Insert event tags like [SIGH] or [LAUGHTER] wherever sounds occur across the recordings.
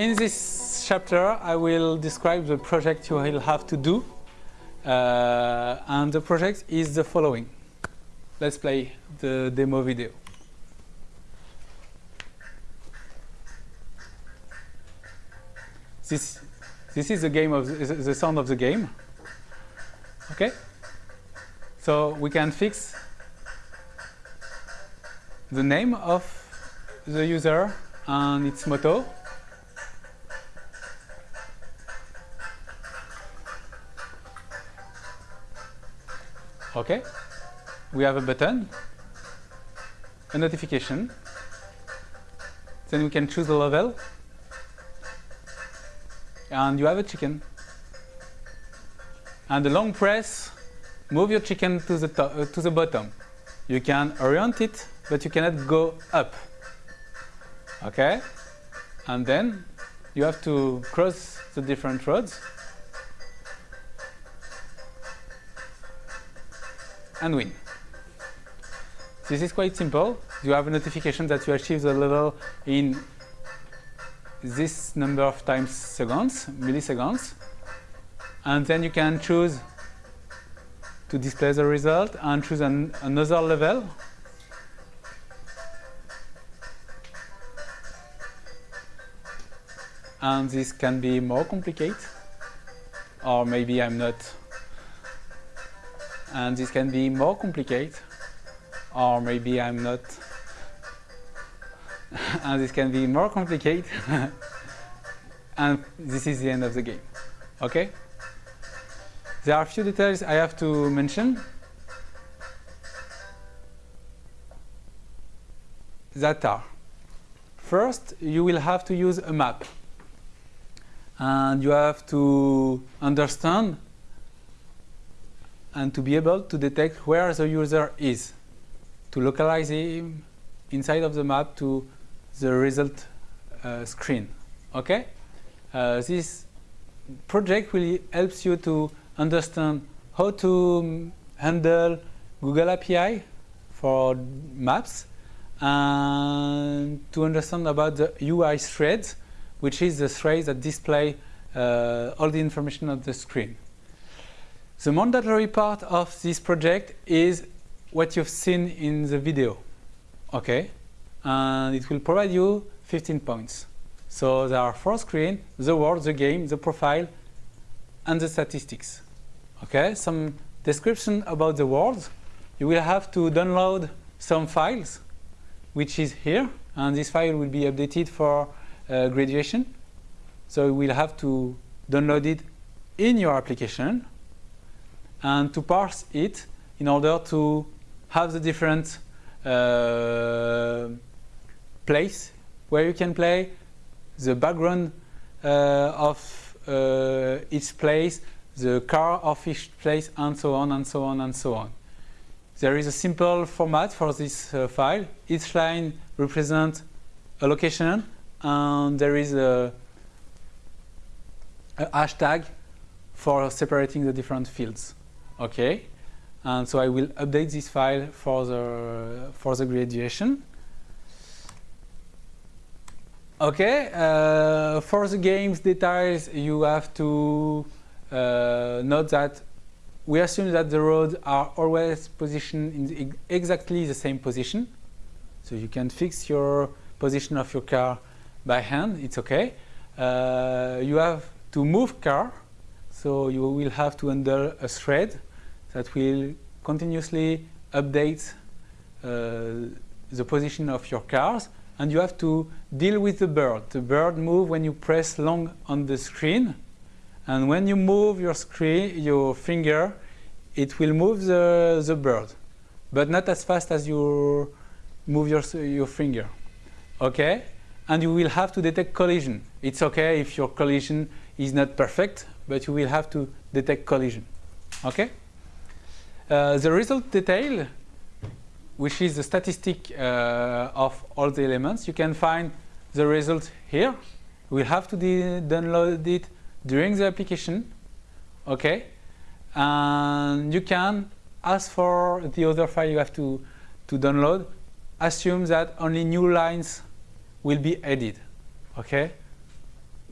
In this chapter, I will describe the project you will have to do. Uh, and the project is the following. Let's play the demo video. This, this is the game of the, the sound of the game. Okay? So we can fix the name of the user and its motto. Okay, we have a button, a notification, then we can choose the level, and you have a chicken. And the long press, move your chicken to the, top, uh, to the bottom. You can orient it, but you cannot go up. Okay, and then you have to cross the different roads and win. This is quite simple. You have a notification that you achieve the level in this number of times seconds, milliseconds. And then you can choose to display the result and choose an, another level. And this can be more complicated, or maybe I'm not and this can be more complicated. Or maybe I'm not. [LAUGHS] And this can be more complicated. [LAUGHS] And this is the end of the game. Okay? There are a few details I have to mention. That are first you will have to use a map. And you have to understand and to be able to detect where the user is, to localize him inside of the map to the result uh, screen. Okay, uh, this project really helps you to understand how to handle Google API for maps and to understand about the UI threads, which is the thread that display uh, all the information on the screen. The mandatory part of this project is what you've seen in the video. Okay, and it will provide you 15 points. So there are four screens, the world, the game, the profile, and the statistics. Okay, some description about the world. You will have to download some files, which is here, and this file will be updated for uh, graduation. So you will have to download it in your application and to parse it in order to have the different uh, place where you can play the background uh, of uh, each place, the car of each place, and so on and so on and so on. There is a simple format for this uh, file. Each line represents a location, and there is a, a hashtag for separating the different fields. Okay, and so I will update this file for the for the graduation. Okay, uh, for the game's details, you have to uh, note that we assume that the roads are always positioned in the exactly the same position. So you can fix your position of your car by hand, it's okay. Uh, you have to move car, so you will have to enter a thread that will continuously update uh, the position of your cars and you have to deal with the bird. The bird moves when you press long on the screen and when you move your screen, your finger, it will move the, the bird, but not as fast as you move your, your finger. Okay? And you will have to detect collision. It's okay if your collision is not perfect, but you will have to detect collision. Okay? Uh, the result detail, which is the statistic uh, of all the elements, you can find the result here. We have to download it during the application, okay? And you can, as for the other file you have to, to download, assume that only new lines will be added, okay?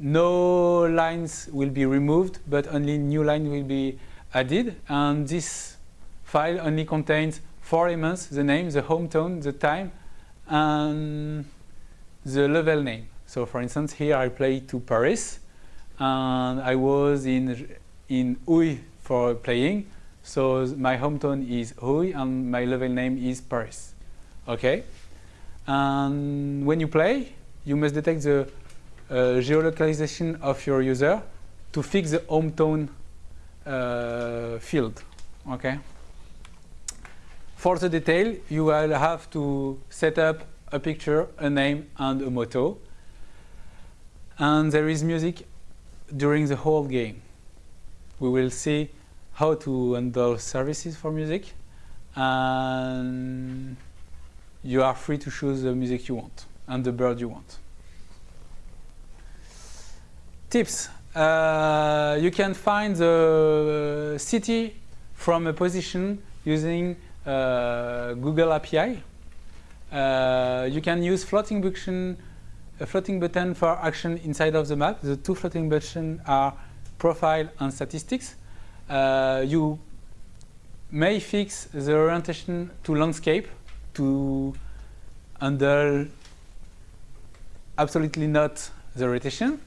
no lines will be removed, but only new line will be added. And this file only contains four elements, the name, the hometown, the time, and the level name. So for instance, here I play to Paris, and I was in, in Houille for playing. So my hometown is Houille, and my level name is Paris. Okay? And when you play, you must detect the uh, geolocalization of your user to fix the hometown uh, field. Okay. For the detail, you will have to set up a picture, a name, and a motto. And there is music during the whole game. We will see how to handle services for music, and you are free to choose the music you want and the bird you want. Tips. Uh, you can find the city from a position using Google API. Uh, you can use floating button, a floating button for action inside of the map. The two floating buttons are profile and statistics. Uh, you may fix the orientation to landscape to handle absolutely not the rotation.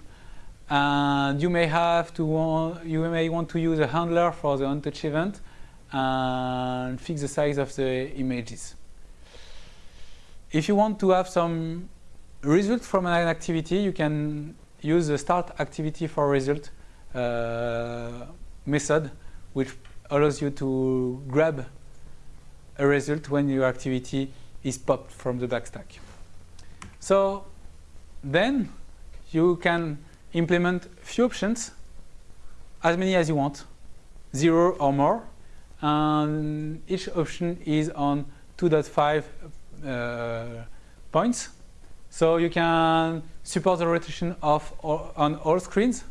And you may have to want, you may want to use a handler for the onTouch event and fix the size of the images. If you want to have some result from an activity, you can use the start activity for result uh, method, which allows you to grab a result when your activity is popped from the backstack. So then you can implement few options, as many as you want, zero or more. And each option is on 2.5 uh, points. So you can support the rotation of all, on all screens.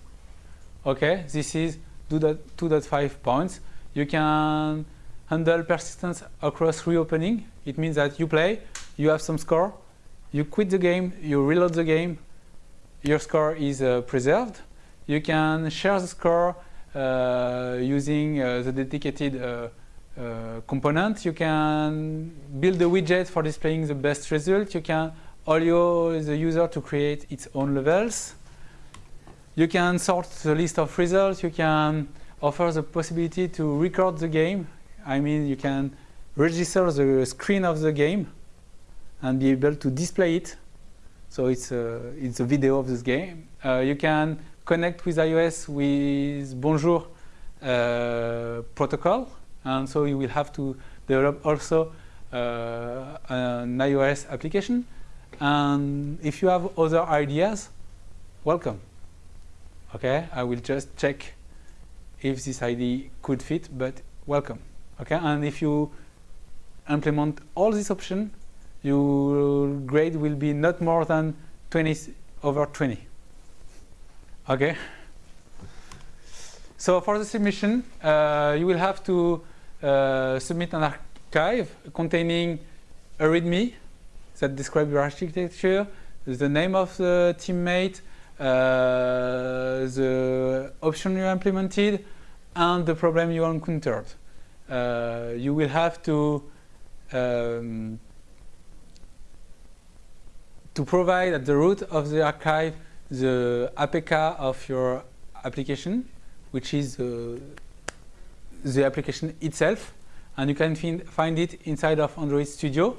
Okay, this is 2.5 points. You can handle persistence across reopening. It means that you play, you have some score, you quit the game, you reload the game, your score is uh, preserved. You can share the score using uh, the dedicated uh, uh, component. You can build a widget for displaying the best result. You can allow the user to create its own levels. You can sort the list of results. You can offer the possibility to record the game. I mean, you can register the screen of the game and be able to display it so it's a, it's a video of this game. Uh, you can connect with iOS with Bonjour uh, protocol. And so you will have to develop also uh, an iOS application. And if you have other ideas, welcome. Okay, I will just check if this ID could fit, but welcome. Okay, and if you implement all these options, your grade will be not more than 20 over 20. Okay? So for the submission, uh, you will have to uh, submit an archive containing a README that describes your architecture, the name of the teammate, uh, the option you implemented, and the problem you encountered. Uh, you will have to um, to provide at the root of the archive the APK of your application, which is uh, the application itself. And you can find find it inside of Android Studio.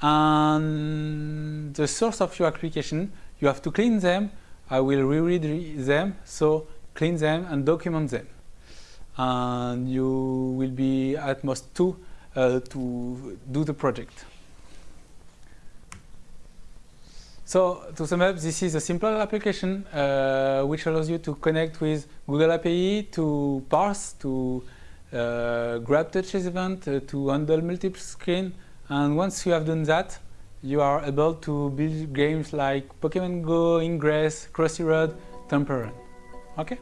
And the source of your application, you have to clean them. I will reread them, so clean them and document them. And you will be at most two uh, to do the project. So to sum up, this is a simple application uh, which allows you to connect with Google API to parse, to uh, grab touches event, uh, to handle multiple screen. And once you have done that, you are able to build games like Pokemon Go, Ingress, Crossy Road, Temple Run. Okay?